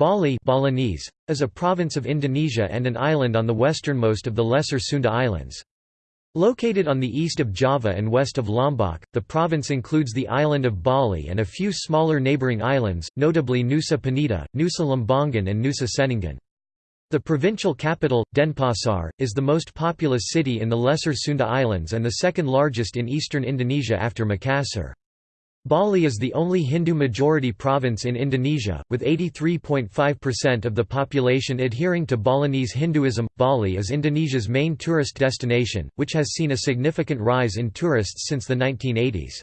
Bali Balinese, is a province of Indonesia and an island on the westernmost of the Lesser Sunda Islands. Located on the east of Java and west of Lombok, the province includes the island of Bali and a few smaller neighbouring islands, notably Nusa Penida, Nusa Lembongan and Nusa Ceningan. The provincial capital, Denpasar, is the most populous city in the Lesser Sunda Islands and the second largest in eastern Indonesia after Makassar. Bali is the only Hindu-majority province in Indonesia, with 83.5% of the population adhering to Balinese Hinduism. Bali is Indonesia's main tourist destination, which has seen a significant rise in tourists since the 1980s.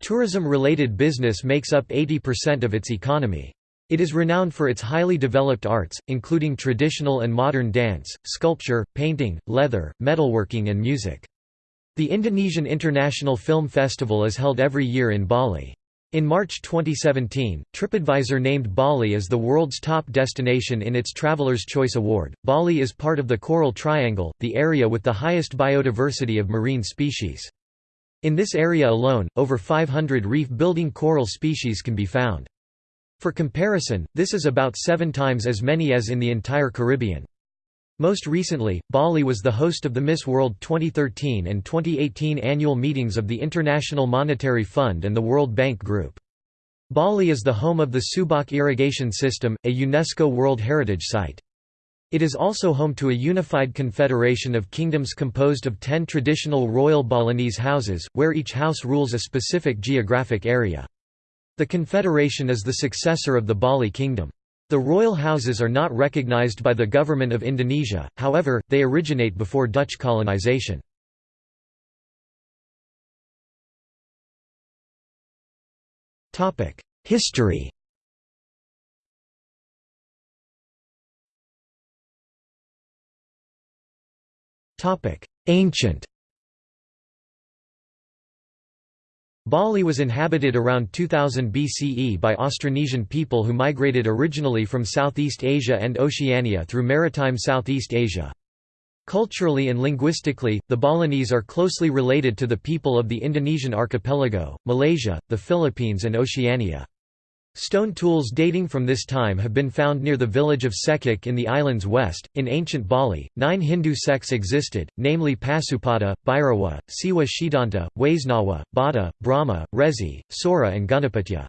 Tourism-related business makes up 80% of its economy. It is renowned for its highly developed arts, including traditional and modern dance, sculpture, painting, leather, metalworking and music. The Indonesian International Film Festival is held every year in Bali. In March 2017, TripAdvisor named Bali as the world's top destination in its Traveler's Choice Award. Bali is part of the Coral Triangle, the area with the highest biodiversity of marine species. In this area alone, over 500 reef-building coral species can be found. For comparison, this is about seven times as many as in the entire Caribbean. Most recently, Bali was the host of the Miss World 2013 and 2018 annual meetings of the International Monetary Fund and the World Bank Group. Bali is the home of the Subak Irrigation System, a UNESCO World Heritage Site. It is also home to a unified confederation of kingdoms composed of ten traditional royal Balinese houses, where each house rules a specific geographic area. The confederation is the successor of the Bali Kingdom. The royal houses are not recognized by the government of Indonesia, however, they originate before Dutch colonization. History Ancient Bali was inhabited around 2000 BCE by Austronesian people who migrated originally from Southeast Asia and Oceania through maritime Southeast Asia. Culturally and linguistically, the Balinese are closely related to the people of the Indonesian archipelago, Malaysia, the Philippines and Oceania. Stone tools dating from this time have been found near the village of Cekik in the island's west. In ancient Bali, nine Hindu sects existed, namely Pasupata, Bhairawa, Siwa Shidanta, Waisnawa, Bodha, Brahma, Resi, Sora, and Ganapatya.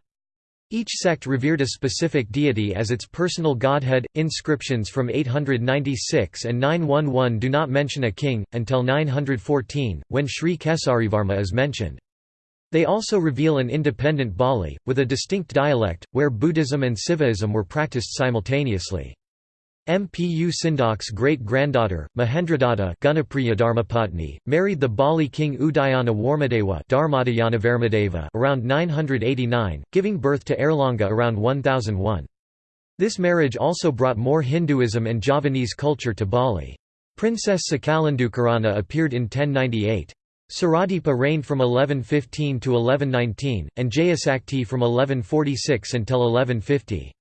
Each sect revered a specific deity as its personal godhead. Inscriptions from 896 and 911 do not mention a king, until 914, when Sri Kesarivarma is mentioned. They also reveal an independent Bali, with a distinct dialect, where Buddhism and Sivaism were practiced simultaneously. Mpu Sindok's great-granddaughter, Mahendradatta married the Bali king Udayana Warmadewa around 989, giving birth to Airlangga around 1001. This marriage also brought more Hinduism and Javanese culture to Bali. Princess Sakalendukirana appeared in 1098. Suradhipa reigned from 1115 to 1119, and Jayasakti from 1146 until 1150.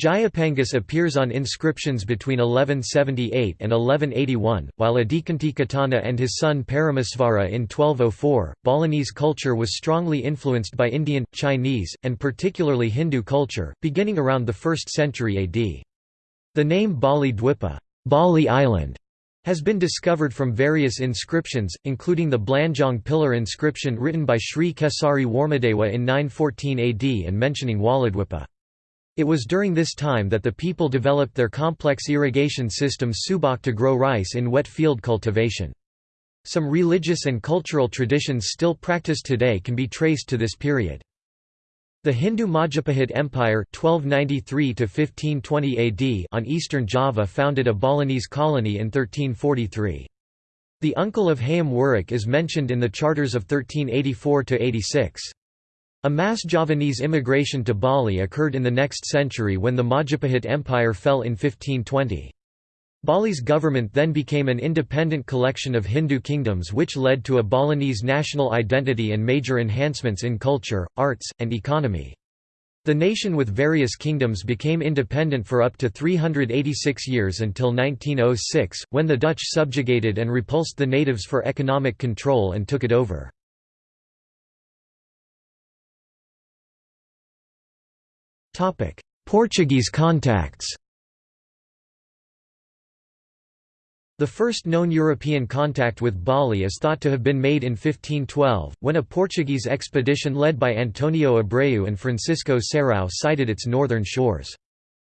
Jayapangus appears on inscriptions between 1178 and 1181, while Adikanti and his son Paramasvara in 1204. Balinese culture was strongly influenced by Indian, Chinese, and particularly Hindu culture, beginning around the 1st century AD. The name Bali Dwipa Bali Island", has been discovered from various inscriptions, including the Blanjong pillar inscription written by Sri Kesari Warmadewa in 914 AD and mentioning Waladwipa. It was during this time that the people developed their complex irrigation system Subak to grow rice in wet field cultivation. Some religious and cultural traditions still practiced today can be traced to this period. The Hindu Majapahit Empire 1293 AD on eastern Java founded a Balinese colony in 1343. The uncle of Hayam Wuruk is mentioned in the charters of 1384–86. A mass Javanese immigration to Bali occurred in the next century when the Majapahit Empire fell in 1520. Bali's government then became an independent collection of Hindu kingdoms which led to a Balinese national identity and major enhancements in culture, arts, and economy. The nation with various kingdoms became independent for up to 386 years until 1906, when the Dutch subjugated and repulsed the natives for economic control and took it over. Portuguese contacts The first known European contact with Bali is thought to have been made in 1512, when a Portuguese expedition led by Antonio Abreu and Francisco Serrao sighted its northern shores.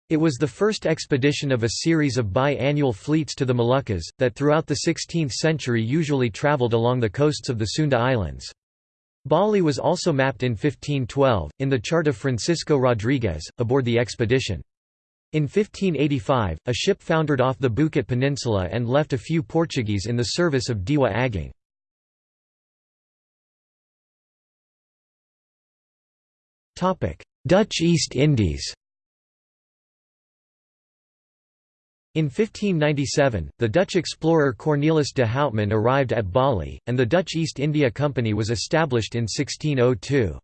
It was the first expedition of a series of bi-annual fleets to the Moluccas, that throughout the 16th century usually travelled along the coasts of the Sunda Islands. Bali was also mapped in 1512, in the chart of Francisco Rodriguez, aboard the expedition. In 1585, a ship foundered off the Bukit Peninsula and left a few Portuguese in the service of Dewa Agung. Dutch East Indies In 1597, the Dutch explorer Cornelis de Houtman arrived at Bali, and the Dutch East India Company was established in 1602.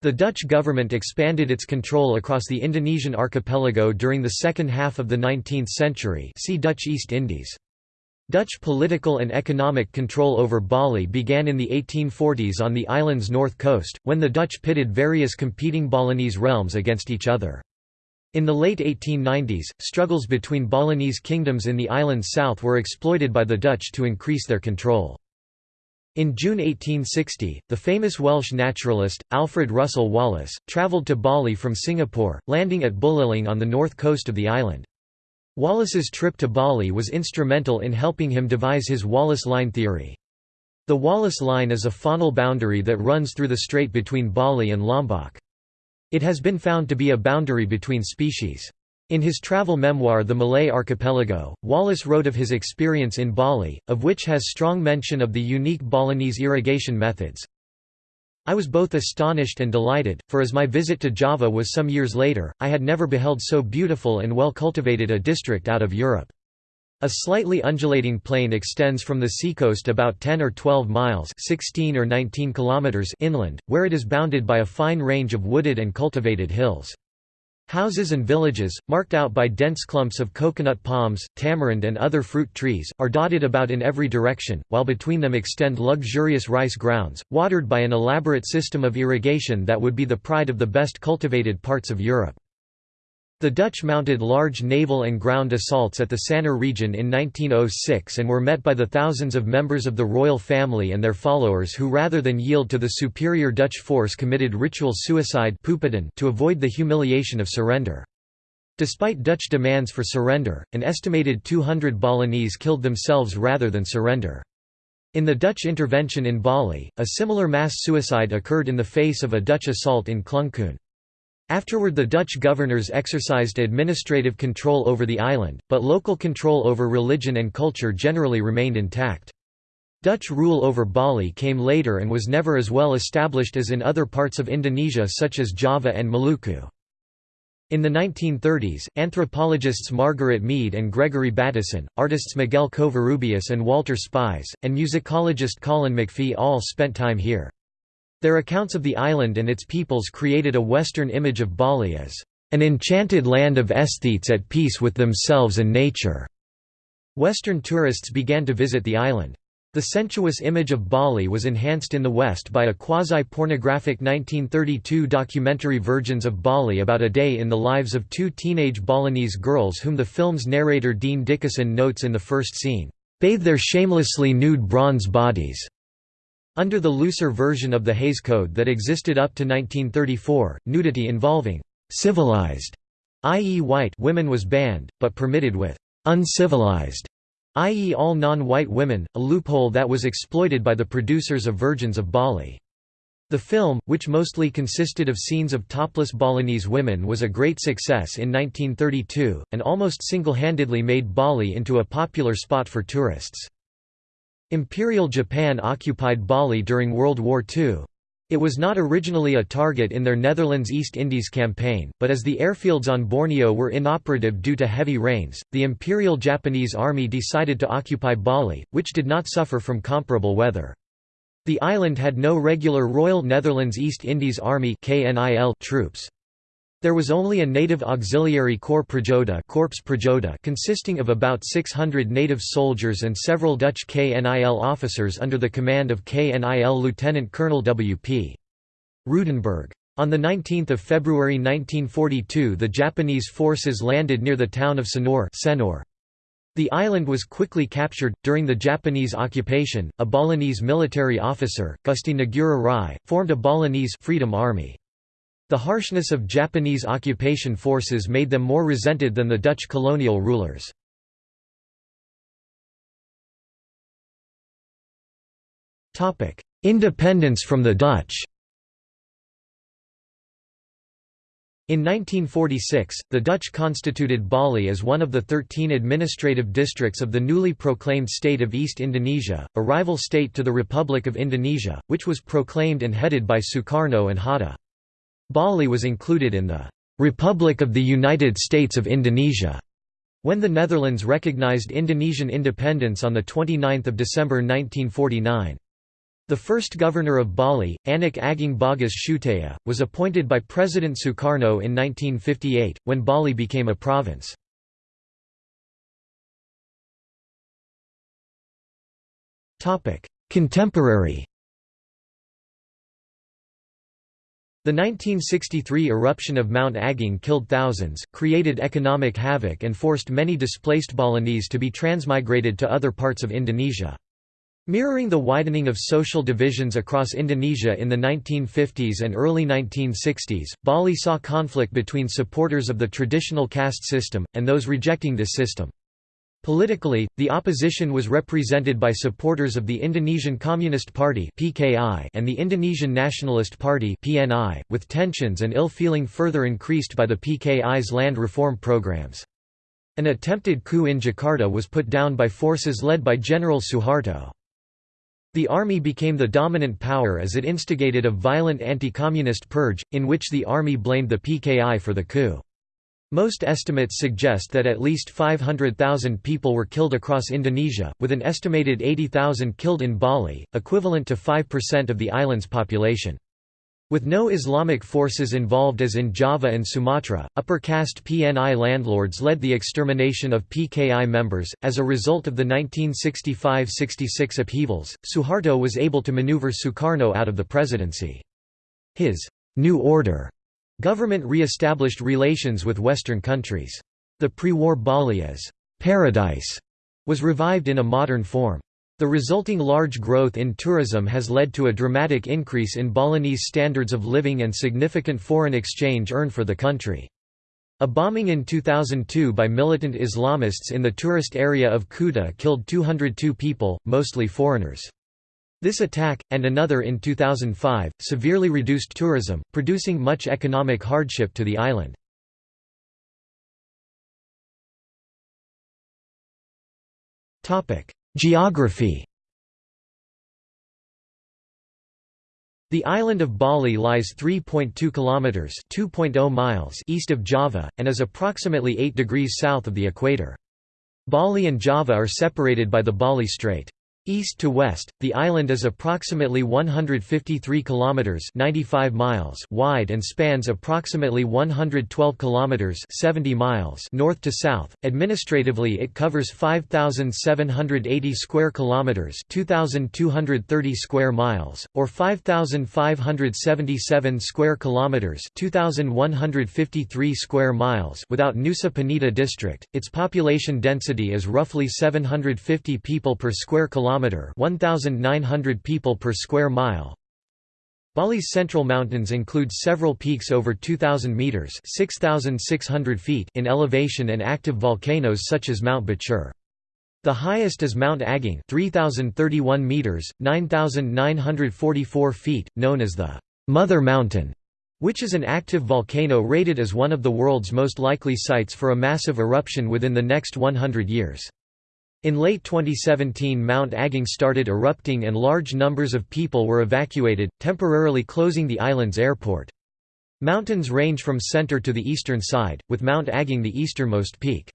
The Dutch government expanded its control across the Indonesian archipelago during the second half of the 19th century see Dutch East Indies. Dutch political and economic control over Bali began in the 1840s on the island's north coast, when the Dutch pitted various competing Balinese realms against each other. In the late 1890s, struggles between Balinese kingdoms in the island's south were exploited by the Dutch to increase their control. In June 1860, the famous Welsh naturalist, Alfred Russel Wallace, travelled to Bali from Singapore, landing at Buleleng on the north coast of the island. Wallace's trip to Bali was instrumental in helping him devise his Wallace Line theory. The Wallace Line is a faunal boundary that runs through the strait between Bali and Lombok. It has been found to be a boundary between species. In his travel memoir The Malay Archipelago, Wallace wrote of his experience in Bali, of which has strong mention of the unique Balinese irrigation methods. I was both astonished and delighted, for as my visit to Java was some years later, I had never beheld so beautiful and well cultivated a district out of Europe. A slightly undulating plain extends from the seacoast about 10 or 12 miles 16 or 19 kilometers inland, where it is bounded by a fine range of wooded and cultivated hills. Houses and villages, marked out by dense clumps of coconut palms, tamarind and other fruit trees, are dotted about in every direction, while between them extend luxurious rice grounds, watered by an elaborate system of irrigation that would be the pride of the best cultivated parts of Europe. The Dutch mounted large naval and ground assaults at the Sanur region in 1906 and were met by the thousands of members of the royal family and their followers who rather than yield to the superior Dutch force committed ritual suicide to avoid the humiliation of surrender. Despite Dutch demands for surrender, an estimated 200 Balinese killed themselves rather than surrender. In the Dutch intervention in Bali, a similar mass suicide occurred in the face of a Dutch assault in Klungkung. Afterward the Dutch governors exercised administrative control over the island, but local control over religion and culture generally remained intact. Dutch rule over Bali came later and was never as well established as in other parts of Indonesia such as Java and Maluku. In the 1930s, anthropologists Margaret Mead and Gregory Bateson, artists Miguel Covarrubias and Walter Spies, and musicologist Colin McPhee all spent time here. Their accounts of the island and its peoples created a Western image of Bali as an enchanted land of aesthetes at peace with themselves and nature. Western tourists began to visit the island. The sensuous image of Bali was enhanced in the West by a quasi-pornographic 1932 documentary Virgins of Bali about a day in the lives of two teenage Balinese girls whom the film's narrator Dean Dickason notes in the first scene, "...bathe their shamelessly nude bronze bodies." Under the looser version of the Hays Code that existed up to 1934, nudity involving «civilized» i.e. white women was banned, but permitted with «uncivilized» i.e. all non-white women, a loophole that was exploited by the producers of Virgins of Bali. The film, which mostly consisted of scenes of topless Balinese women was a great success in 1932, and almost single-handedly made Bali into a popular spot for tourists. Imperial Japan occupied Bali during World War II. It was not originally a target in their Netherlands East Indies campaign, but as the airfields on Borneo were inoperative due to heavy rains, the Imperial Japanese Army decided to occupy Bali, which did not suffer from comparable weather. The island had no regular Royal Netherlands East Indies Army troops. There was only a native auxiliary corps Prajoda, Corps Prajoda consisting of about 600 native soldiers and several Dutch KNIL officers under the command of KNIL Lieutenant Colonel W.P. Roodenburg. On 19 February 1942 the Japanese forces landed near the town of Sanur Senor. The island was quickly captured. During the Japanese occupation, a Balinese military officer, Gusti Ngurah Rai, formed a Balinese Freedom Army. The harshness of Japanese occupation forces made them more resented than the Dutch colonial rulers. Independence from the Dutch In 1946, the Dutch constituted Bali as one of the 13 administrative districts of the newly proclaimed State of East Indonesia, a rival state to the Republic of Indonesia, which was proclaimed and headed by Sukarno and Hatta. Bali was included in the «Republic of the United States of Indonesia» when the Netherlands recognized Indonesian independence on 29 December 1949. The first governor of Bali, Anak Agung Bagus Suteja, was appointed by President Sukarno in 1958, when Bali became a province. Contemporary The 1963 eruption of Mount Agung killed thousands, created economic havoc and forced many displaced Balinese to be transmigrated to other parts of Indonesia. Mirroring the widening of social divisions across Indonesia in the 1950s and early 1960s, Bali saw conflict between supporters of the traditional caste system, and those rejecting this system. Politically, the opposition was represented by supporters of the Indonesian Communist Party and the Indonesian Nationalist Party with tensions and ill-feeling further increased by the PKI's land reform programs. An attempted coup in Jakarta was put down by forces led by General Suharto. The army became the dominant power as it instigated a violent anti-communist purge, in which the army blamed the PKI for the coup. Most estimates suggest that at least 500,000 people were killed across Indonesia, with an estimated 80,000 killed in Bali, equivalent to 5% of the island's population. With no Islamic forces involved as in Java and Sumatra, upper caste PNI landlords led the extermination of PKI members. As a result of the 1965 66 upheavals, Suharto was able to maneuver Sukarno out of the presidency. His New Order government re established relations with Western countries. The pre war Bali as paradise was revived in a modern form. The resulting large growth in tourism has led to a dramatic increase in Balinese standards of living and significant foreign exchange earned for the country. A bombing in 2002 by militant Islamists in the tourist area of Kuta killed 202 people, mostly foreigners. This attack, and another in 2005, severely reduced tourism, producing much economic hardship to the island. Geography The island of Bali lies 3.2 kilometers (2.0 miles) east of Java and is approximately 8 degrees south of the equator. Bali and Java are separated by the Bali Strait. East to west, the island is approximately 153 kilometers (95 miles) wide and spans approximately 112 kilometers (70 miles) north to south. Administratively, it covers 5780 square kilometers (2230 square miles) or 5577 square kilometers (2153 square miles) without Nusa Penida district. Its population density is roughly 750 people per square kilometer kilometer, 1900 people per square mile. Bali's central mountains include several peaks over 2000 meters, 6600 feet in elevation and active volcanoes such as Mount Batur. The highest is Mount Agung, 3031 meters, 9944 feet, known as the Mother Mountain, which is an active volcano rated as one of the world's most likely sites for a massive eruption within the next 100 years. In late 2017 Mount Agung started erupting and large numbers of people were evacuated, temporarily closing the island's airport. Mountains range from center to the eastern side, with Mount Agung the easternmost peak.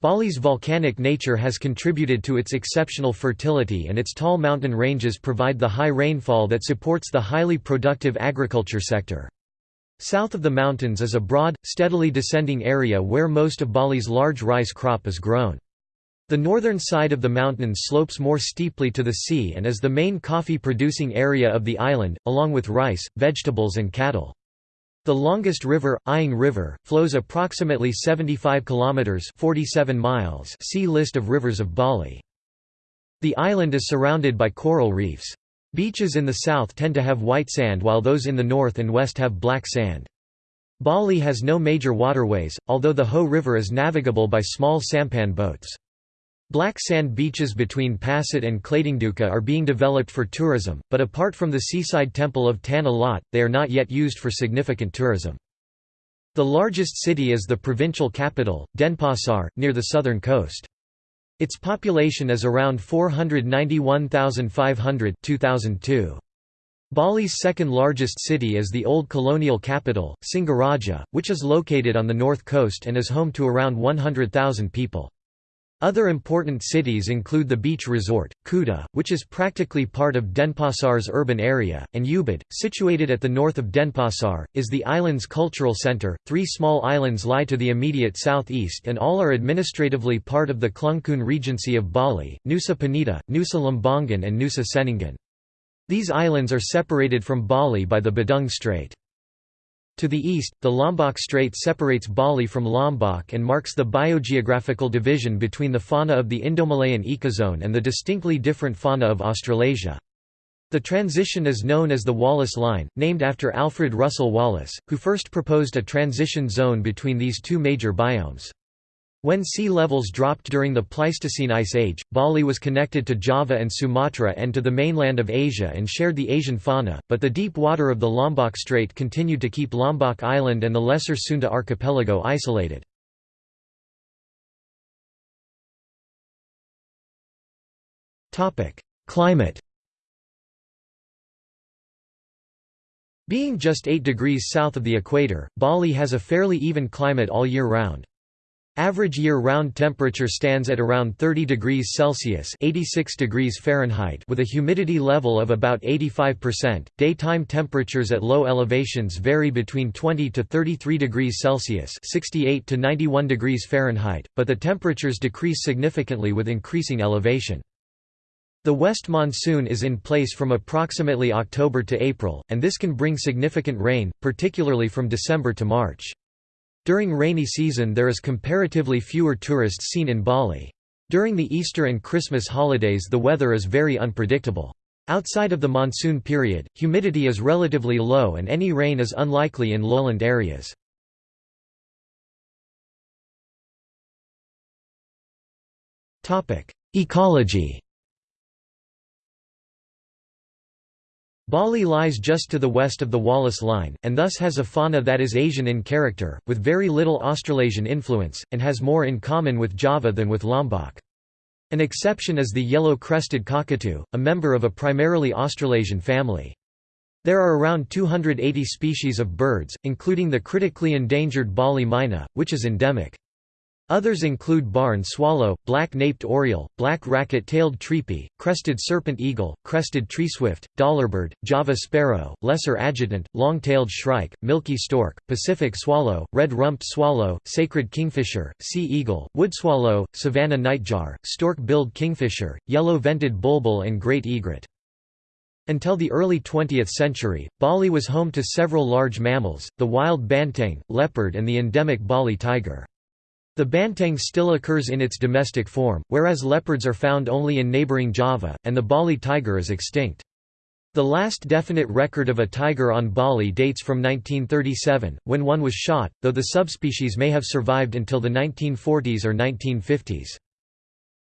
Bali's volcanic nature has contributed to its exceptional fertility and its tall mountain ranges provide the high rainfall that supports the highly productive agriculture sector. South of the mountains is a broad, steadily descending area where most of Bali's large rice crop is grown. The northern side of the mountain slopes more steeply to the sea and is the main coffee-producing area of the island, along with rice, vegetables and cattle. The longest river, Ayung River, flows approximately 75 kilometers (47 miles). See list of rivers of Bali. The island is surrounded by coral reefs. Beaches in the south tend to have white sand while those in the north and west have black sand. Bali has no major waterways, although the Ho River is navigable by small sampan boats. Black sand beaches between Pasut and Klatingdukuh are being developed for tourism, but apart from the seaside temple of Tanah Lot, they are not yet used for significant tourism. The largest city is the provincial capital, Denpasar, near the southern coast. Its population is around 491,500 2002. Bali's second largest city is the old colonial capital, Singaraja, which is located on the north coast and is home to around 100,000 people. Other important cities include the beach resort, Kuta, which is practically part of Denpasar's urban area, and Ubud, situated at the north of Denpasar, is the island's cultural center. Three small islands lie to the immediate southeast and all are administratively part of the Klungkung Regency of Bali, Nusa Penida, Nusa Lembongan and Nusa Ceningan. These islands are separated from Bali by the Badung Strait. To the east, the Lombok Strait separates Bali from Lombok and marks the biogeographical division between the fauna of the Indomalayan ecozone and the distinctly different fauna of Australasia. The transition is known as the Wallace Line, named after Alfred Russel Wallace, who first proposed a transition zone between these two major biomes. When sea levels dropped during the Pleistocene Ice Age, Bali was connected to Java and Sumatra and to the mainland of Asia and shared the Asian fauna, but the deep water of the Lombok Strait continued to keep Lombok Island and the Lesser Sunda archipelago isolated. Climate Being just 8 degrees south of the equator, Bali has a fairly even climate all year round. Average year-round temperature stands at around 30 degrees Celsius (86 degrees Fahrenheit) with a humidity level of about 85%. Daytime temperatures at low elevations vary between 20 to 33 degrees Celsius (68 to 91 degrees Fahrenheit), but the temperatures decrease significantly with increasing elevation. The west monsoon is in place from approximately October to April, and this can bring significant rain, particularly from December to March. During rainy season there is comparatively fewer tourists seen in Bali. During the Easter and Christmas holidays the weather is very unpredictable. Outside of the monsoon period, humidity is relatively low and any rain is unlikely in lowland areas. Ecology Bali lies just to the west of the Wallace Line, and thus has a fauna that is Asian in character, with very little Australasian influence, and has more in common with Java than with Lombok. An exception is the yellow-crested cockatoo, a member of a primarily Australasian family. There are around 280 species of birds, including the critically endangered Bali myna, which is endemic. Others include barn swallow, black-naped oriole, black racket-tailed treepie, crested serpent eagle, crested treeswift, dollarbird, Java sparrow, lesser adjutant, long-tailed shrike, milky stork, Pacific swallow, red-rumped swallow, sacred kingfisher, sea eagle, wood swallow, savanna nightjar, stork-billed kingfisher, yellow-vented bulbul and great egret. Until the early 20th century, Bali was home to several large mammals, the wild banteng, leopard and the endemic Bali tiger. The banteng still occurs in its domestic form, whereas leopards are found only in neighboring Java, and the Bali tiger is extinct. The last definite record of a tiger on Bali dates from 1937, when one was shot, though the subspecies may have survived until the 1940s or 1950s.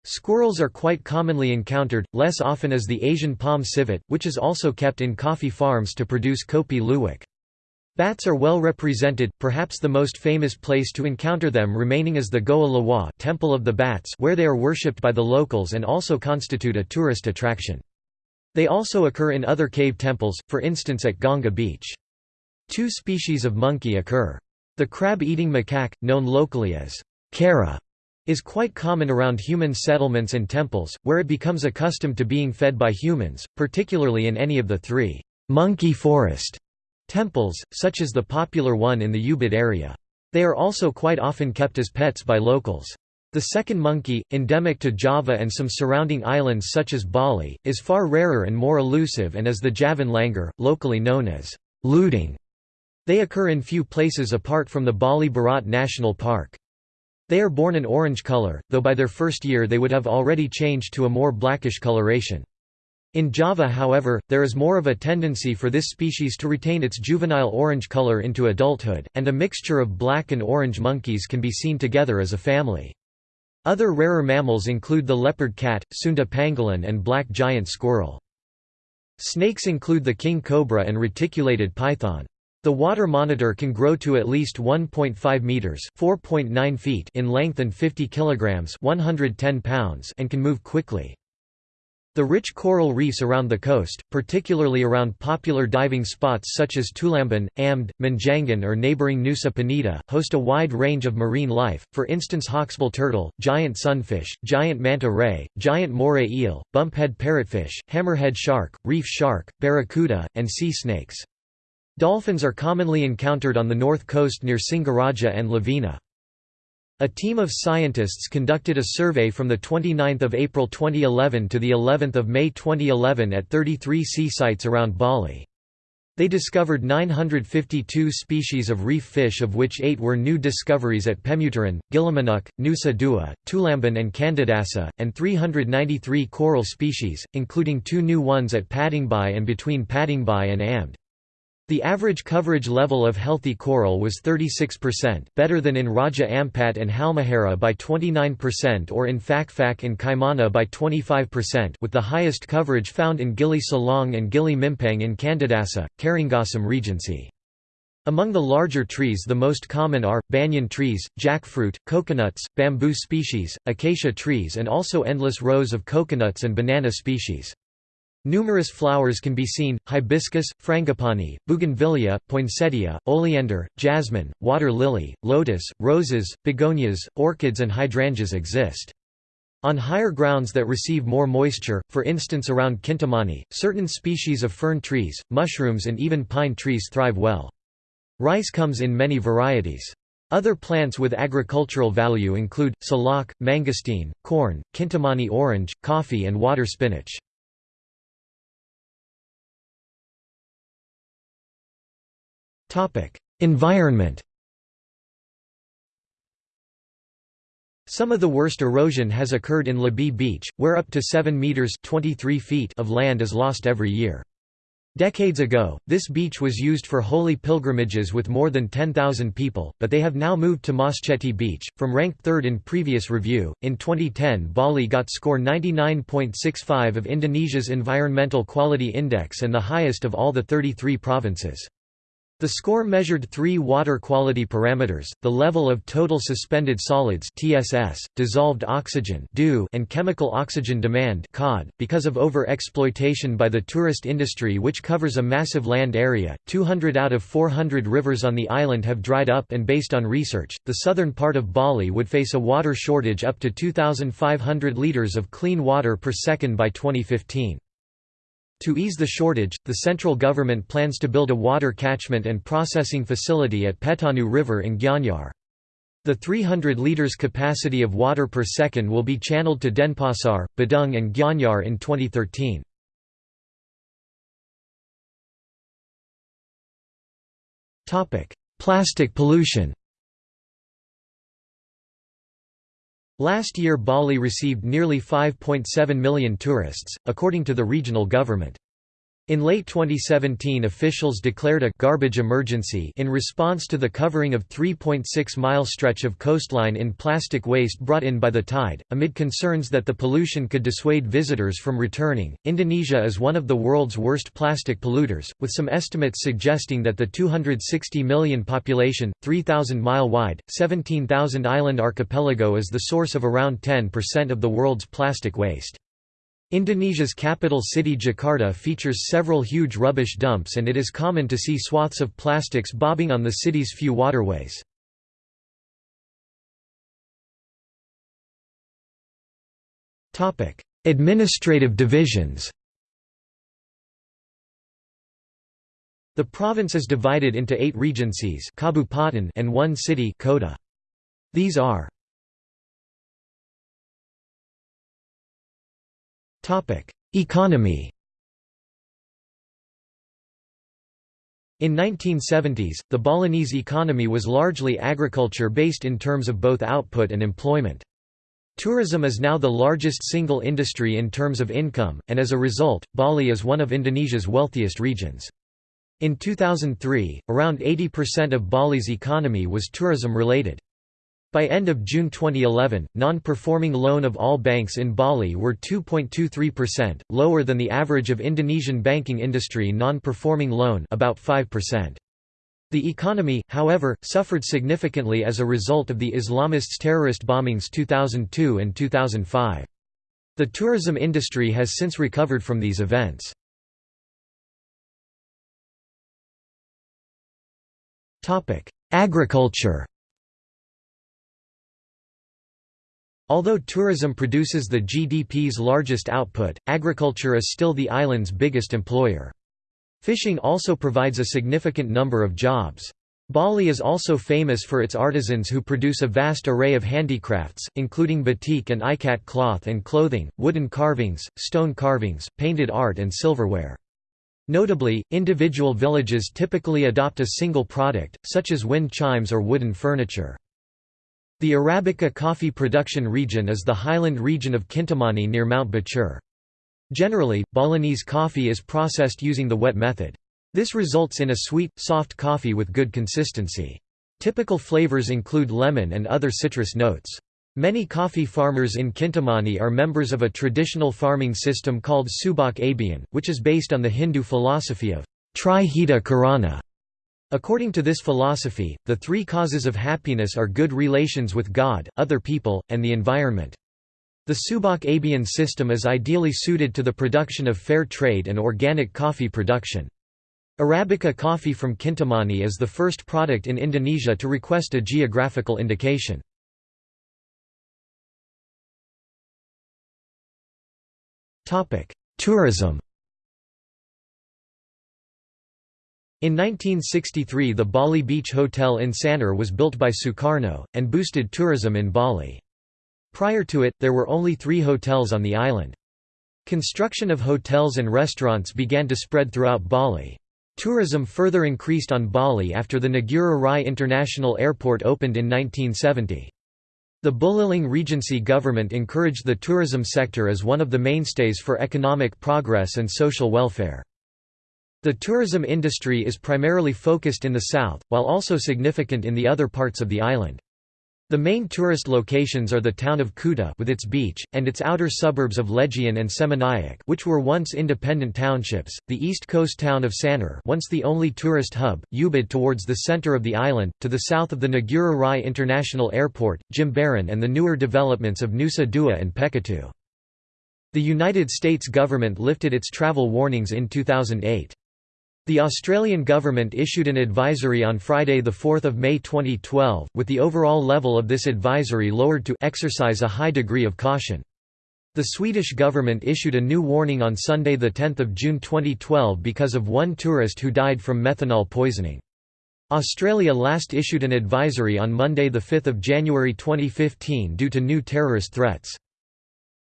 Squirrels are quite commonly encountered, less often as the Asian palm civet, which is also kept in coffee farms to produce kopi luwak. Bats are well represented, perhaps the most famous place to encounter them remaining is the Goa Lawah Temple of the Bats where they are worshipped by the locals and also constitute a tourist attraction. They also occur in other cave temples, for instance at Ganga Beach. Two species of monkey occur. The crab-eating macaque, known locally as kara, is quite common around human settlements and temples, where it becomes accustomed to being fed by humans, particularly in any of the three monkey forest Temples, such as the popular one in the Ubud area. They are also quite often kept as pets by locals. The second monkey, endemic to Java and some surrounding islands such as Bali, is far rarer and more elusive and is the Javan langur, locally known as lutung. They occur in few places apart from the Bali Barat National Park. They are born an orange color, though by their first year they would have already changed to a more blackish coloration. In Java however, there is more of a tendency for this species to retain its juvenile orange color into adulthood, and a mixture of black and orange monkeys can be seen together as a family. Other rarer mammals include the leopard cat, Sunda pangolin and black giant squirrel. Snakes include the king cobra and reticulated python. The water monitor can grow to at least 1.5 meters (4.9 feet) in length and 50 kilograms (110 pounds) and can move quickly. The rich coral reefs around the coast, particularly around popular diving spots such as Tulamben, Amed, Menjangan or neighboring Nusa Penida, host a wide range of marine life, for instance hawksbill turtle, giant sunfish, giant manta ray, giant moray eel, bumphead parrotfish, hammerhead shark, reef shark, barracuda, and sea snakes. Dolphins are commonly encountered on the north coast near Singaraja and Lovina. A team of scientists conducted a survey from 29 April 2011 to of May 2011 at 33 sea sites around Bali. They discovered 952 species of reef fish of which eight were new discoveries at Pemutaran, Gilimanuk, Nusa Dua, Tulamben and Candidasa, and 393 coral species, including two new ones at Padangbai and between Padangbai and Amed. The average coverage level of healthy coral was 36%, better than in Raja Ampat and Halmahera by 29% or in Fakfak and Kaimana by 25% with the highest coverage found in Gili Selang and Gili Mimpang in Candidasa, Karangasem Regency. Among the larger trees the most common are, banyan trees, jackfruit, coconuts, bamboo species, acacia trees and also endless rows of coconuts and banana species. Numerous flowers can be seen, hibiscus, frangipani, bougainvillea, poinsettia, oleander, jasmine, water lily, lotus, roses, begonias, orchids and hydrangeas exist. On higher grounds that receive more moisture, for instance around Kintamani, certain species of fern trees, mushrooms and even pine trees thrive well. Rice comes in many varieties. Other plants with agricultural value include, salak, mangosteen, corn, Kintamani orange, coffee and water spinach. Environment Some of the worst erosion has occurred in Lebih Beach, where up to 7 meters (23 feet) of land is lost every year. Decades ago, this beach was used for holy pilgrimages with more than 10,000 people, but they have now moved to Masceti Beach, from ranked third in previous review. In 2010, Bali got score 99.65 of Indonesia's Environmental Quality Index and the highest of all the 33 provinces. The score measured three water quality parameters, the level of total suspended solids TSS, dissolved oxygen and chemical oxygen demand. .Because of over-exploitation by the tourist industry which covers a massive land area, 200 out of 400 rivers on the island have dried up and based on research, the southern part of Bali would face a water shortage up to 2,500 litres of clean water per second by 2015. To ease the shortage, the central government plans to build a water catchment and processing facility at Petanu River in Gianyar. The 300 litres capacity of water per second will be channeled to Denpasar, Badung and Gianyar in 2013. Plastic pollution Last year Bali received nearly 5.7 million tourists, according to the regional government. In late 2017 officials declared a garbage emergency in response to the covering of 3.6-mile stretch of coastline in plastic waste brought in by the tide, amid concerns that the pollution could dissuade visitors from returning. Indonesia is one of the world's worst plastic polluters, with some estimates suggesting that the 260 million population, 3,000 mile wide, 17,000 island archipelago is the source of around 10% of the world's plastic waste. Indonesia's capital city Jakarta features several huge rubbish dumps and it is common to see swaths of plastics bobbing on the city's few waterways. Administrative divisions The province is divided into eight regencies and one city Kota. These are Economy In 1970s, the Balinese economy was largely agriculture-based in terms of both output and employment. Tourism is now the largest single industry in terms of income, and as a result, Bali is one of Indonesia's wealthiest regions. In 2003, around 80% of Bali's economy was tourism-related. By end of June 2011, non-performing loan of all banks in Bali were 2.23%, lower than the average of Indonesian banking industry non-performing loan about 5%. The economy, however, suffered significantly as a result of the Islamists' terrorist bombings 2002 and 2005. The tourism industry has since recovered from these events. Agriculture Although tourism produces the GDP's largest output, agriculture is still the island's biggest employer. Fishing also provides a significant number of jobs. Bali is also famous for its artisans who produce a vast array of handicrafts, including batik and ikat cloth and clothing, wooden carvings, stone carvings, painted art and silverware. Notably, individual villages typically adopt a single product, such as wind chimes or wooden furniture. The Arabica coffee production region is the highland region of Kintamani near Mount Batur. Generally, Balinese coffee is processed using the wet method. This results in a sweet, soft coffee with good consistency. Typical flavors include lemon and other citrus notes. Many coffee farmers in Kintamani are members of a traditional farming system called Subak Abian, which is based on the Hindu philosophy of Trihita Karana, According to this philosophy, the three causes of happiness are good relations with God, other people, and the environment. The Subak Abian system is ideally suited to the production of fair trade and organic coffee production. Arabica coffee from Kintamani is the first product in Indonesia to request a geographical indication. Tourism In 1963 the Bali Beach Hotel in Sanur was built by Sukarno, and boosted tourism in Bali. Prior to it, there were only three hotels on the island. Construction of hotels and restaurants began to spread throughout Bali. Tourism further increased on Bali after the Ngurah Rai International Airport opened in 1970. The Buleleng Regency government encouraged the tourism sector as one of the mainstays for economic progress and social welfare. The tourism industry is primarily focused in the south, while also significant in the other parts of the island. The main tourist locations are the town of Kuta with its beach, and its outer suburbs of Legian and Seminyak which were once independent townships, the east coast town of Sanur once the only tourist hub, Ubud towards the center of the island, to the south of the Ngurah Rai International Airport, Jimbaran and the newer developments of Nusa Dua and Pecatu. The United States government lifted its travel warnings in 2008. The Australian government issued an advisory on Friday 4 May 2012, with the overall level of this advisory lowered to exercise a high degree of caution. The Swedish government issued a new warning on Sunday 10 June 2012 because of one tourist who died from methanol poisoning. Australia last issued an advisory on Monday 5 January 2015 due to new terrorist threats.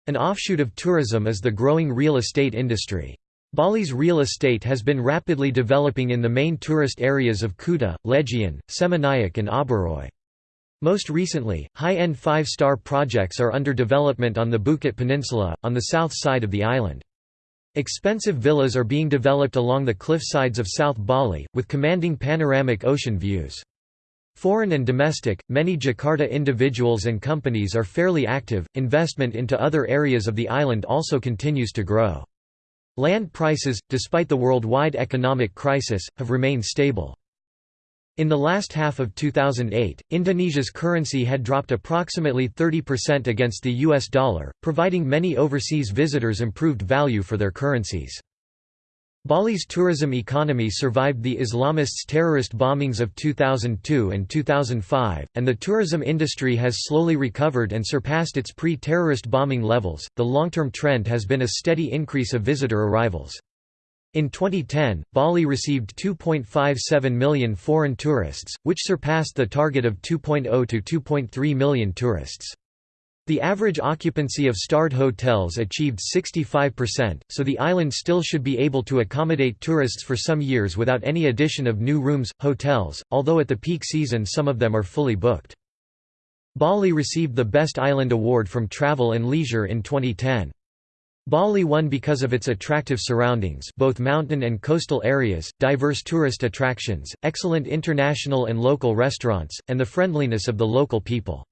An offshoot of tourism is the growing real estate industry. Bali's real estate has been rapidly developing in the main tourist areas of Kuta, Legian, Seminyak and Oberoi. Most recently, high-end five-star projects are under development on the Bukit Peninsula, on the south side of the island. Expensive villas are being developed along the cliff sides of South Bali, with commanding panoramic ocean views. Foreign and domestic, many Jakarta individuals and companies are fairly active. Investment into other areas of the island also continues to grow. Land prices, despite the worldwide economic crisis, have remained stable. In the last half of 2008, Indonesia's currency had dropped approximately 30% against the US dollar, providing many overseas visitors improved value for their currencies. Bali's tourism economy survived the Islamists' terrorist bombings of 2002 and 2005, and the tourism industry has slowly recovered and surpassed its pre terrorist bombing levels. The long term trend has been a steady increase of visitor arrivals. In 2010, Bali received 2.57 million foreign tourists, which surpassed the target of 2.0 to 2.3 million tourists. The average occupancy of starred hotels achieved 65%, so the island still should be able to accommodate tourists for some years without any addition of new rooms, hotels, although at the peak season some of them are fully booked. Bali received the Best Island Award from Travel and Leisure in 2010. Bali won because of its attractive surroundings both mountain and coastal areas, diverse tourist attractions, excellent international and local restaurants, and the friendliness of the local people.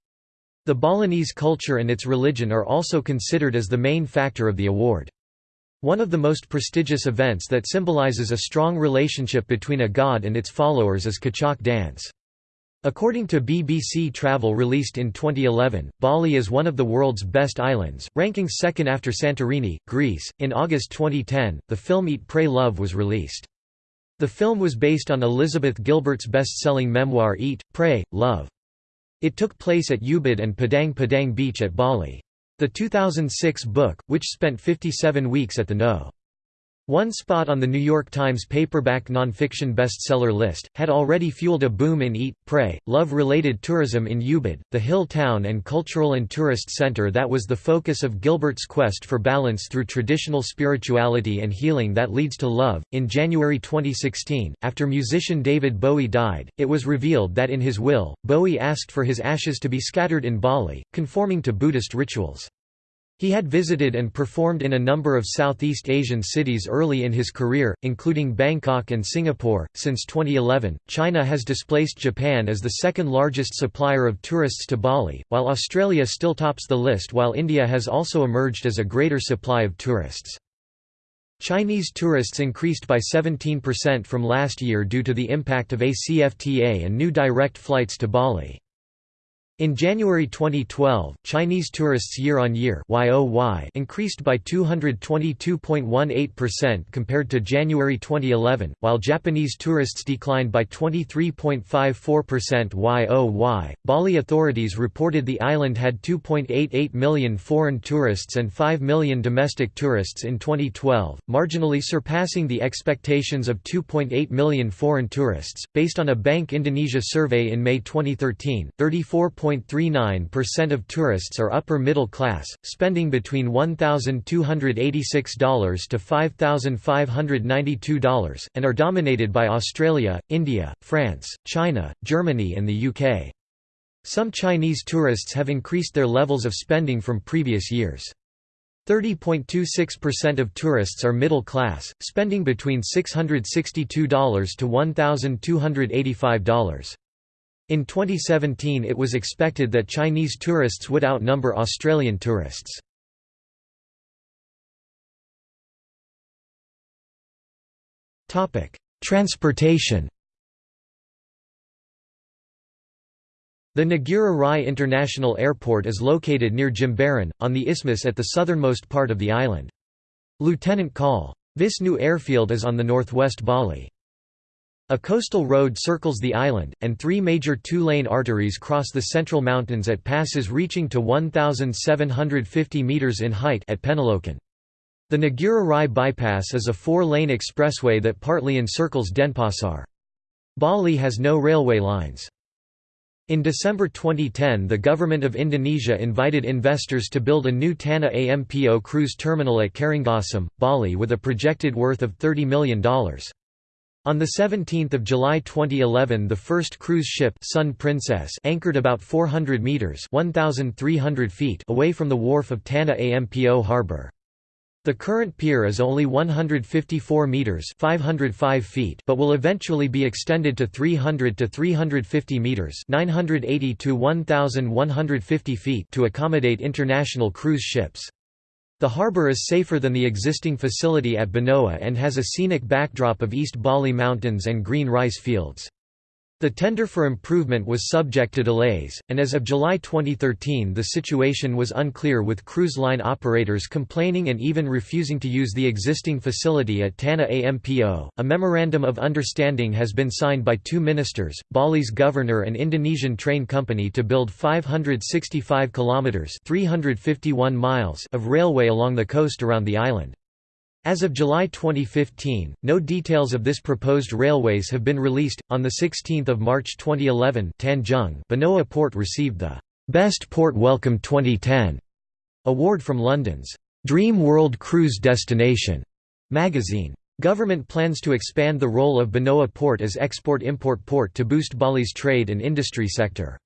The Balinese culture and its religion are also considered as the main factor of the award. One of the most prestigious events that symbolizes a strong relationship between a god and its followers is Kecak dance. According to BBC Travel released in 2011, Bali is one of the world's best islands, ranking second after Santorini, Greece. In August 2010, the film Eat Pray Love was released. The film was based on Elizabeth Gilbert's best-selling memoir Eat, Pray, Love. It took place at Ubud and Padang Padang Beach at Bali. The 2006 book, which spent 57 weeks at the No. One spot on the New York Times paperback nonfiction bestseller list, had already fueled a boom in Eat, Pray, Love-related tourism in Ubud, the hill town and cultural and tourist center that was the focus of Gilbert's quest for balance through traditional spirituality and healing that leads to love. In January 2016, after musician David Bowie died, it was revealed that in his will, Bowie asked for his ashes to be scattered in Bali, conforming to Buddhist rituals. He had visited and performed in a number of Southeast Asian cities early in his career, including Bangkok and Singapore. Since 2011, China has displaced Japan as the second largest supplier of tourists to Bali, while Australia still tops the list, while India has also emerged as a greater supply of tourists. Chinese tourists increased by 17% from last year due to the impact of ACFTA and new direct flights to Bali. In January 2012, Chinese tourists year-on-year increased by 222.18% compared to January 2011, while Japanese tourists declined by 23.54% YOY. Bali authorities reported the island had 2.88 million foreign tourists and 5 million domestic tourists in 2012, marginally surpassing the expectations of 2.8 million foreign tourists. Based on a Bank Indonesia survey in May 2013, 34. 0.39% of tourists are upper middle class, spending between $1,286 to $5,592, and are dominated by Australia, India, France, China, Germany and the UK. Some Chinese tourists have increased their levels of spending from previous years. 30.26% of tourists are middle class, spending between $662 to $1,285. In 2017 it was expected that Chinese tourists would outnumber Australian tourists. Transportation The Ngurah Rai International Airport is located near Jimbaran, on the isthmus at the southernmost part of the island. Lieutenant Col. Wisnu Airfield is on the northwest Bali. A coastal road circles the island, and three major two-lane arteries cross the central mountains at passes reaching to 1,750 metres in height at Penalokan. The Ngurah Rai bypass is a four-lane expressway that partly encircles Denpasar. Bali has no railway lines. In December 2010 the government of Indonesia invited investors to build a new Tanah Ampo cruise terminal at Karangasem, Bali with a projected worth of $30 million. On 17 July 2011 the first cruise ship Sun Princess anchored about 400 metres 1,300 feet away from the wharf of Tanah Ampo harbour. The current pier is only 154 meters (505 feet) but will eventually be extended to 300 to 350 meters (980 to 1150 feet) to accommodate international cruise ships. The harbour is safer than the existing facility at Benoa and has a scenic backdrop of East Bali Mountains and green rice fields. The tender for improvement was subject to delays, and as of July 2013 the situation was unclear with cruise line operators complaining and even refusing to use the existing facility at Tanah Ampo. A memorandum of understanding has been signed by two ministers, Bali's governor and Indonesian train company to build 565 kilometers (351 miles) of railway along the coast around the island. As of July 2015, no details of this proposed railways have been released. On the 16th of March 2011, Tanjung Benoa Port received the Best Port Welcome 2010 award from London's Dream World Cruise Destination magazine. Government plans to expand the role of Benoa Port as export-import port to boost Bali's trade and industry sector.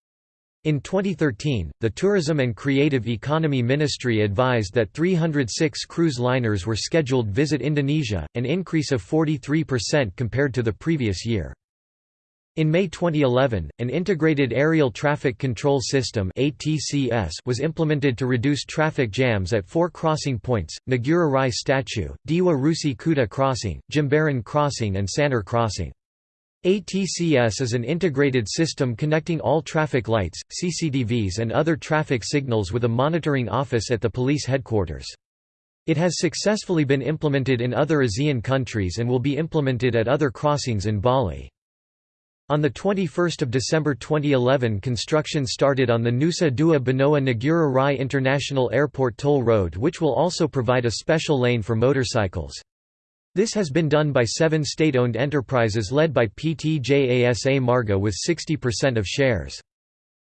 In 2013, the Tourism and Creative Economy Ministry advised that 306 cruise liners were scheduled to visit Indonesia, an increase of 43% compared to the previous year. In May 2011, an Integrated Area Traffic Control System was implemented to reduce traffic jams at four crossing points, Ngurah Rai Statue, Dewa Ruci Kuta Crossing, Jimbaran Crossing and Sanur Crossing. ATCS is an integrated system connecting all traffic lights, CCTVs and other traffic signals with a monitoring office at the police headquarters. It has successfully been implemented in other ASEAN countries and will be implemented at other crossings in Bali. On 21 December 2011 construction started on the Nusa Dua Benoa Ngurah Rai International Airport toll road which will also provide a special lane for motorcycles. This has been done by seven state-owned enterprises led by PT Jasa Marga with 60% of shares.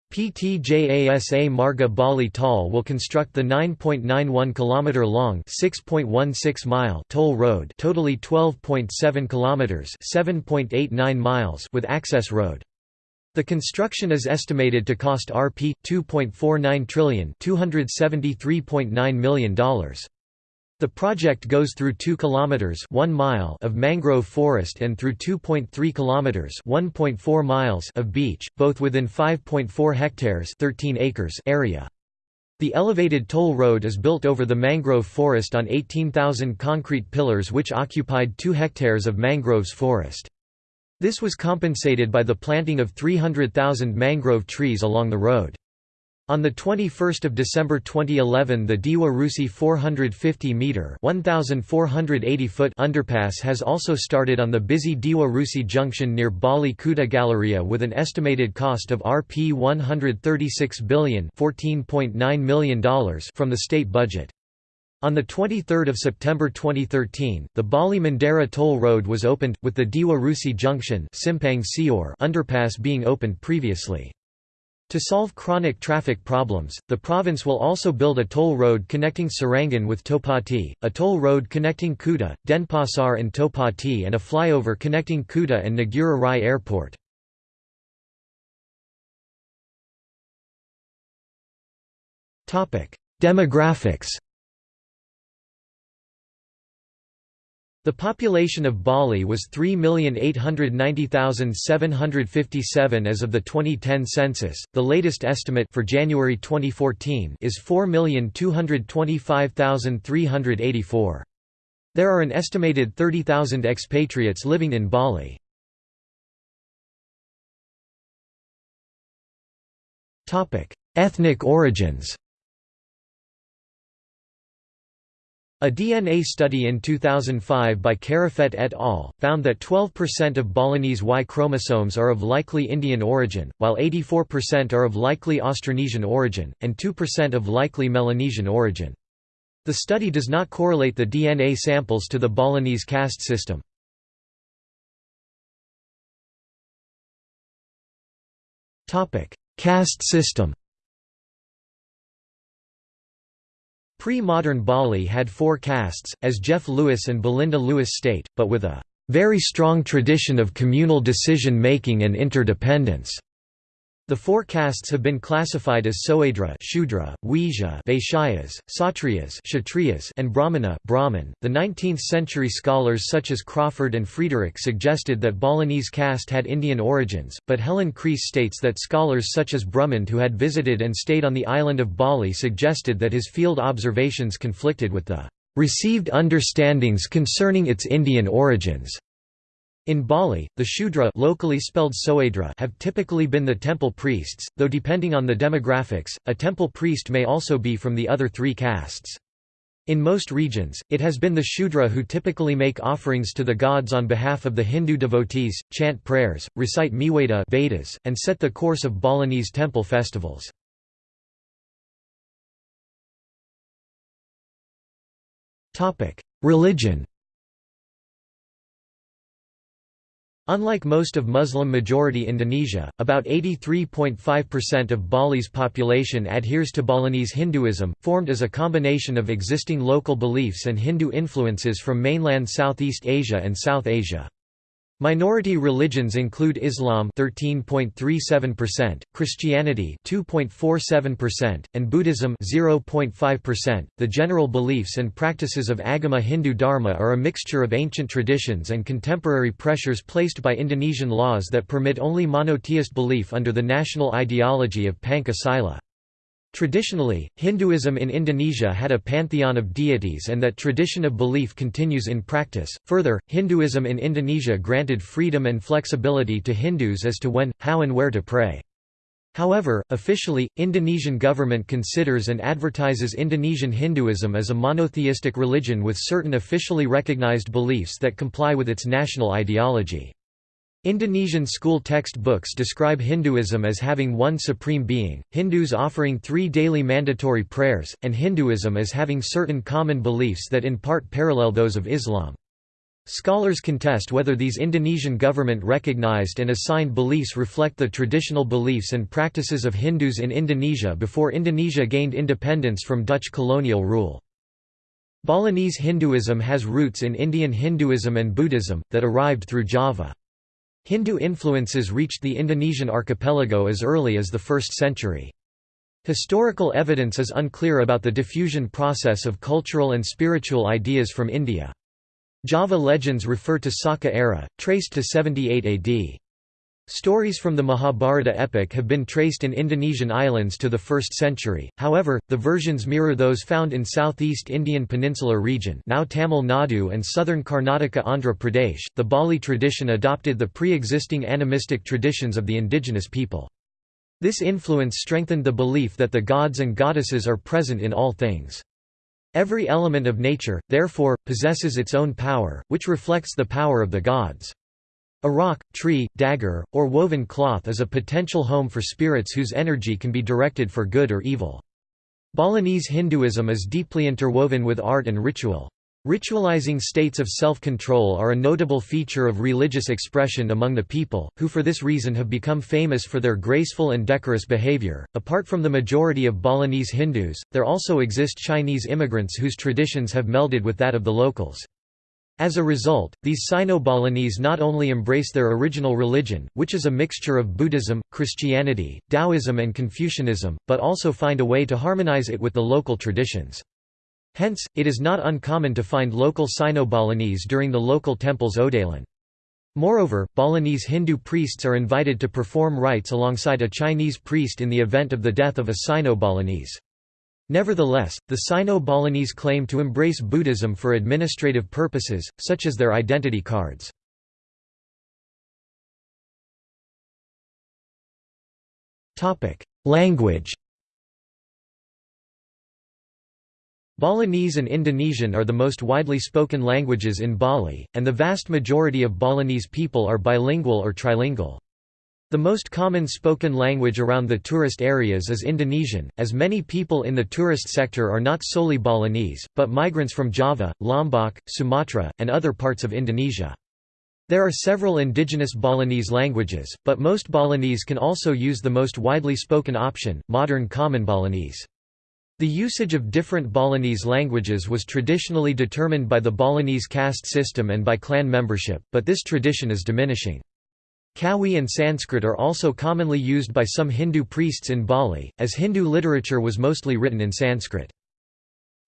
PT Jasa Marga Bali Toll will construct the 9.91 km long 6.16 mile toll road, totally 12.7 km 7.89 miles with access road. The construction is estimated to cost Rp 2.49 trillion, $273.9 million. The project goes through 2 kilometers 1 mile of mangrove forest and through 2.3 kilometers 1.4 miles of beach, both within 5.4 hectares 13 acres area. The elevated toll road is built over the mangrove forest on 18,000 concrete pillars which occupied 2 hectares of mangroves forest. This was compensated by the planting of 300,000 mangrove trees along the road. On 21 December 2011 the Dewa Ruci 450-metre underpass has also started on the busy Dewa Ruci junction near Bali Kuta Galleria with an estimated cost of Rp 136 billion million from the state budget. On 23 September 2013, the Bali Mandara toll road was opened, with the Dewa Ruci junction underpass being opened previously. To solve chronic traffic problems, the province will also build a toll road connecting Serangan with Tohpati, a toll road connecting Kuta, Denpasar and Tohpati and a flyover connecting Kuta and Ngurah Rai Airport. Demographics The population of Bali was 3,890,757 as of the 2010 census. The latest estimate for January 2014 is 4,225,384. There are an estimated 30,000 expatriates living in Bali. Topic: Ethnic origins. A DNA study in 2005 by Karafet et al. found that 12% of Balinese Y chromosomes are of likely Indian origin, while 84% are of likely Austronesian origin, and 2% of likely Melanesian origin. The study does not correlate the DNA samples to the Balinese caste system. Caste system Pre-modern Bali had four castes, as Jeff Lewis and Belinda Lewis state, but with a very strong tradition of communal decision-making and interdependence. The four castes have been classified as Soedra Shudra, Vaishya Vaishyas, Satriyas Kshatriyas, and Brahmana Brahmin. .The 19th-century scholars such as Crawfurd and Friederich suggested that Balinese caste had Indian origins, but Helen Creese states that scholars such as Brumund who had visited and stayed on the island of Bali suggested that his field observations conflicted with the received understandings concerning its Indian origins. In Bali, the Shudra locally spelled Soedra have typically been the temple priests, though depending on the demographics, a temple priest may also be from the other three castes. In most regions, it has been the Shudra who typically make offerings to the gods on behalf of the Hindu devotees, chant prayers, recite Meweda Vedas, and set the course of Balinese temple festivals. Religion Unlike most of Muslim-majority Indonesia, about 83.5% of Bali's population adheres to Balinese Hinduism, formed as a combination of existing local beliefs and Hindu influences from mainland Southeast Asia and South Asia. Minority religions include Islam 13.37%, Christianity 2.47%, and Buddhism 0.5%. The general beliefs and practices of Agama Hindu Dharma are a mixture of ancient traditions and contemporary pressures placed by Indonesian laws that permit only monotheist belief under the national ideology of Pancasila. Traditionally, Hinduism in Indonesia had a pantheon of deities and that tradition of belief continues in practice. Further, Hinduism in Indonesia granted freedom and flexibility to Hindus as to when, how and where to pray. However, officially, Indonesian government considers and advertises Indonesian Hinduism as a monotheistic religion with certain officially recognized beliefs that comply with its national ideology. Indonesian school textbooks describe Hinduism as having one supreme being, Hindus offering three daily mandatory prayers, and Hinduism as having certain common beliefs that in part parallel those of Islam. Scholars contest whether these Indonesian government recognized and assigned beliefs reflect the traditional beliefs and practices of Hindus in Indonesia before Indonesia gained independence from Dutch colonial rule. Balinese Hinduism has roots in Indian Hinduism and Buddhism, that arrived through Java. Hindu influences reached the Indonesian archipelago as early as the 1st century. Historical evidence is unclear about the diffusion process of cultural and spiritual ideas from India. Java legends refer to Saka era, traced to 78 AD. Stories from the Mahabharata epic have been traced in Indonesian islands to the 1st century, however, the versions mirror those found in southeast Indian Peninsula region now Tamil Nadu and southern Karnataka Andhra Pradesh. The Bali tradition adopted the pre-existing animistic traditions of the indigenous people. This influence strengthened the belief that the gods and goddesses are present in all things. Every element of nature, therefore, possesses its own power, which reflects the power of the gods. A rock, tree, dagger, or woven cloth is a potential home for spirits whose energy can be directed for good or evil. Balinese Hinduism is deeply interwoven with art and ritual. Ritualizing states of self-control are a notable feature of religious expression among the people, who for this reason have become famous for their graceful and decorous behavior. Apart from the majority of Balinese Hindus, there also exist Chinese immigrants whose traditions have melded with that of the locals. As a result, these Sino-Balinese not only embrace their original religion, which is a mixture of Buddhism, Christianity, Taoism and Confucianism, but also find a way to harmonize it with the local traditions. Hence, it is not uncommon to find local Sino-Balinese during the local temple's Odalan. Moreover, Balinese Hindu priests are invited to perform rites alongside a Chinese priest in the event of the death of a Sino-Balinese. Nevertheless, the Sino-Balinese claim to embrace Buddhism for administrative purposes, such as their identity cards. Language Balinese and Indonesian are the most widely spoken languages in Bali, and the vast majority of Balinese people are bilingual or trilingual. The most common spoken language around the tourist areas is Indonesian, as many people in the tourist sector are not solely Balinese, but migrants from Java, Lombok, Sumatra, and other parts of Indonesia. There are several indigenous Balinese languages, but most Balinese can also use the most widely spoken option, modern Common Balinese. The usage of different Balinese languages was traditionally determined by the Balinese caste system and by clan membership, but this tradition is diminishing. Kawi and Sanskrit are also commonly used by some Hindu priests in Bali, as Hindu literature was mostly written in Sanskrit.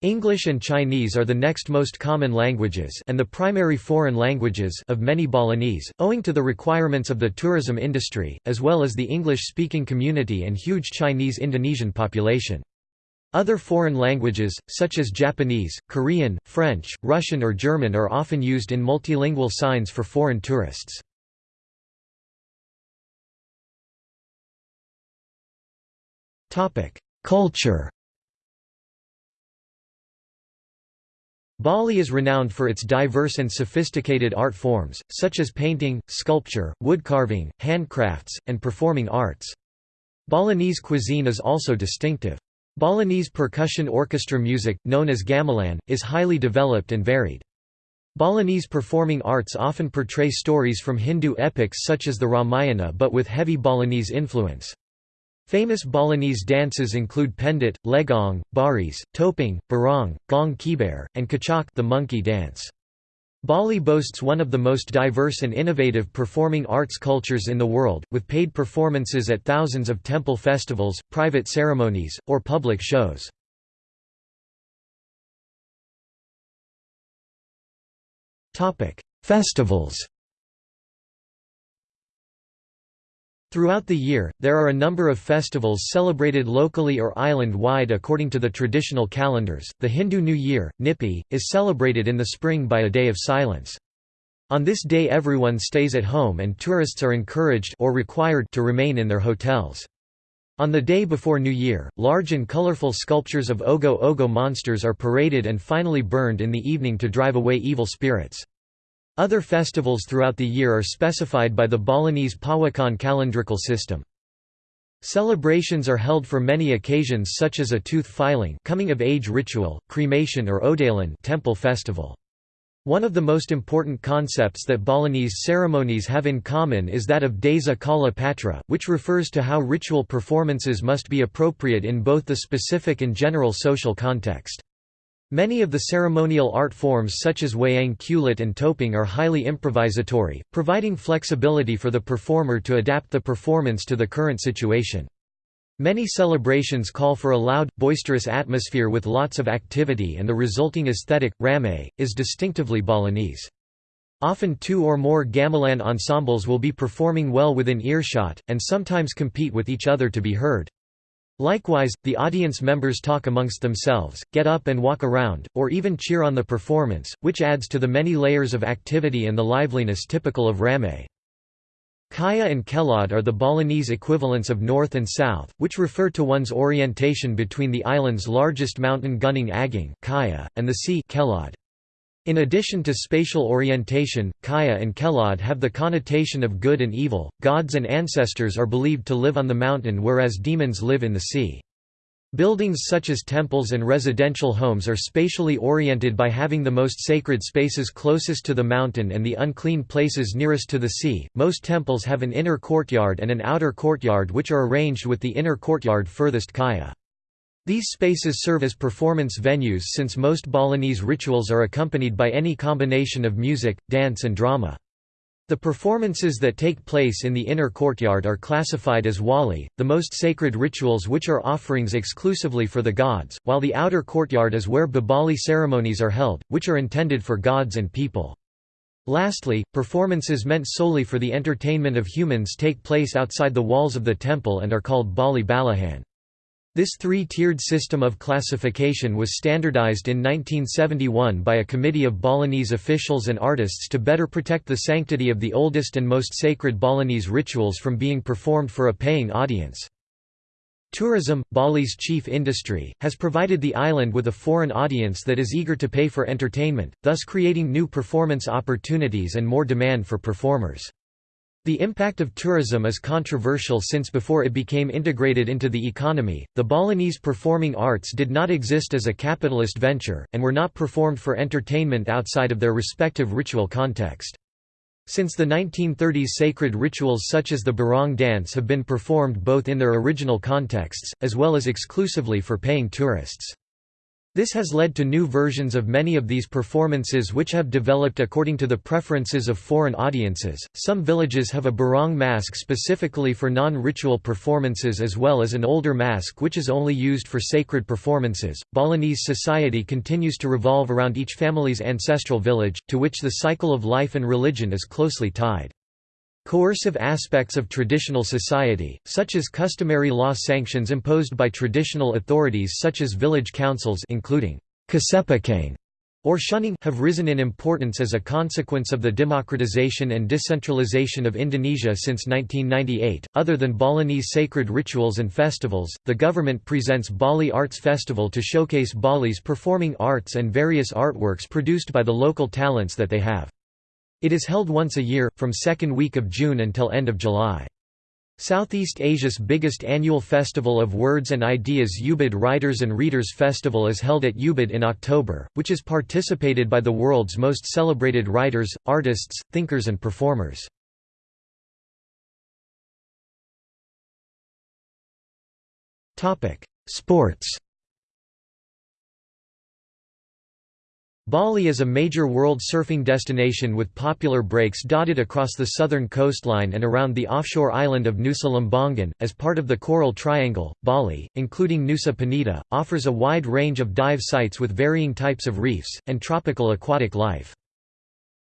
English and Chinese are the next most common languages and the primary foreign languages of many Balinese, owing to the requirements of the tourism industry, as well as the English-speaking community and huge Chinese-Indonesian population. Other foreign languages, such as Japanese, Korean, French, Russian or German are often used in multilingual signs for foreign tourists. Culture Bali is renowned for its diverse and sophisticated art forms, such as painting, sculpture, woodcarving, handcrafts, and performing arts. Balinese cuisine is also distinctive. Balinese percussion orchestra music, known as gamelan, is highly developed and varied. Balinese performing arts often portray stories from Hindu epics such as the Ramayana but with heavy Balinese influence. Famous Balinese dances include pendet, legong, baris, topeng, barong, gong keybar, and kecak the monkey dance. Bali boasts one of the most diverse and innovative performing arts cultures in the world, with paid performances at thousands of temple festivals, private ceremonies, or public shows. Festivals Throughout the year, there are a number of festivals celebrated locally or island-wide according to the traditional calendars. The Hindu New Year, Nyepi, is celebrated in the spring by a day of silence. On this day everyone stays at home and tourists are encouraged or required to remain in their hotels. On the day before New Year, large and colorful sculptures of Ogoh Ogoh monsters are paraded and finally burned in the evening to drive away evil spirits. Other festivals throughout the year are specified by the Balinese Pawukon calendrical system. Celebrations are held for many occasions such as a tooth filing coming of age ritual, cremation or Odalan temple festival. One of the most important concepts that Balinese ceremonies have in common is that of Desa Kala Patra, which refers to how ritual performances must be appropriate in both the specific and general social context. Many of the ceremonial art forms such as wayang kulit and topeng are highly improvisatory, providing flexibility for the performer to adapt the performance to the current situation. Many celebrations call for a loud, boisterous atmosphere with lots of activity and the resulting aesthetic, rame, is distinctively Balinese. Often two or more gamelan ensembles will be performing well within earshot, and sometimes compete with each other to be heard. Likewise, the audience members talk amongst themselves, get up and walk around, or even cheer on the performance, which adds to the many layers of activity and the liveliness typical of Ramai. Kaja and Kelod are the Balinese equivalents of north and south, which refer to one's orientation between the island's largest mountain Gunung Agung Kaja, and the sea Kelod. In addition to spatial orientation, Kaja and Kelod have the connotation of good and evil. Gods and ancestors are believed to live on the mountain whereas demons live in the sea. Buildings such as temples and residential homes are spatially oriented by having the most sacred spaces closest to the mountain and the unclean places nearest to the sea. Most temples have an inner courtyard and an outer courtyard which are arranged with the inner courtyard furthest Kaja. These spaces serve as performance venues since most Balinese rituals are accompanied by any combination of music, dance and drama. The performances that take place in the inner courtyard are classified as wali, the most sacred rituals which are offerings exclusively for the gods, while the outer courtyard is where Bebali ceremonies are held, which are intended for gods and people. Lastly, performances meant solely for the entertainment of humans take place outside the walls of the temple and are called Bali Balihan. This three-tiered system of classification was standardized in 1971 by a committee of Balinese officials and artists to better protect the sanctity of the oldest and most sacred Balinese rituals from being performed for a paying audience. Tourism, Bali's chief industry, has provided the island with a foreign audience that is eager to pay for entertainment, thus creating new performance opportunities and more demand for performers. The impact of tourism is controversial since before it became integrated into the economy, the Balinese performing arts did not exist as a capitalist venture, and were not performed for entertainment outside of their respective ritual context. Since the 1930s sacred rituals such as the Barong dance have been performed both in their original contexts, as well as exclusively for paying tourists. This has led to new versions of many of these performances which have developed according to the preferences of foreign audiences. Some villages have a barong mask specifically for non ritual performances as well as an older mask which is only used for sacred performances. Balinese society continues to revolve around each family's ancestral village, to which the cycle of life and religion is closely tied. Coercive aspects of traditional society, such as customary law sanctions imposed by traditional authorities such as village councils including kasepekang or shunning, have risen in importance as a consequence of the democratization and decentralization of Indonesia since 1998. Other than Balinese sacred rituals and festivals, the government presents Bali Arts Festival to showcase Bali's performing arts and various artworks produced by the local talents that they have. It is held once a year, from second week of June until end of July. Southeast Asia's biggest annual festival of words and ideas Ubud Writers and Readers Festival is held at Ubud in October, which is participated by the world's most celebrated writers, artists, thinkers and performers. Sports Bali is a major world surfing destination with popular breaks dotted across the southern coastline and around the offshore island of Nusa Lembongan. As part of the Coral Triangle, Bali, including Nusa Penida, offers a wide range of dive sites with varying types of reefs, and tropical aquatic life.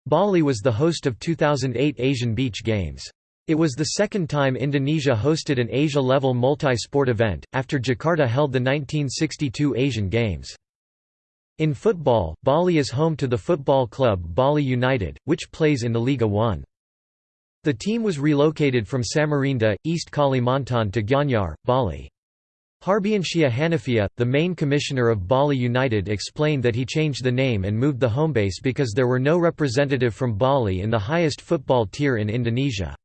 Bali was the host of 2008 Asian Beach Games. It was the second time Indonesia hosted an Asia-level multi-sport event, after Jakarta held the 1962 Asian Games. In football, Bali is home to the football club Bali United, which plays in the Liga 1. The team was relocated from Samarinda, East Kalimantan to Gianyar, Bali. Harbiansyah Hanafiah, the main commissioner of Bali United explained that he changed the name and moved the homebase because there were no representative from Bali in the highest football tier in Indonesia.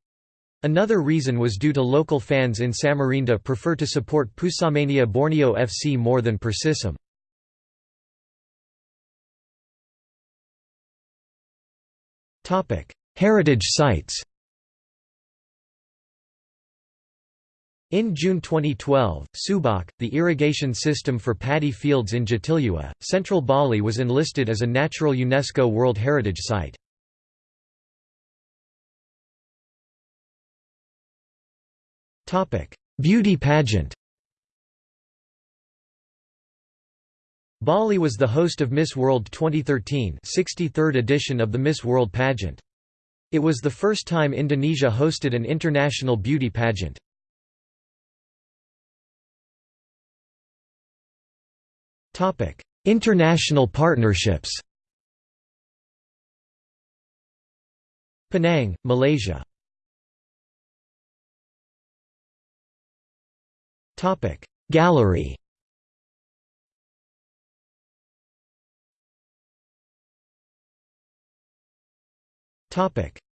Another reason was due to local fans in Samarinda prefer to support Pusamania Borneo FC more than Persisam. Heritage sites In June 2012, Subak, the irrigation system for paddy fields in Jatiluwih, central Bali was enlisted as a natural UNESCO World Heritage Site. Beauty pageant Bali was the host of Miss World 2013 63rd edition of the Miss World pageant. It was the first time Indonesia hosted an international beauty pageant. International partnerships Penang, Malaysia Gallery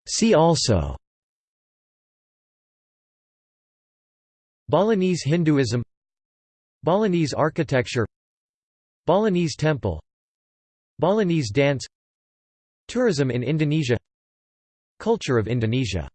See also Balinese Hinduism Balinese architecture Balinese temple Balinese dance Tourism in Indonesia Culture of Indonesia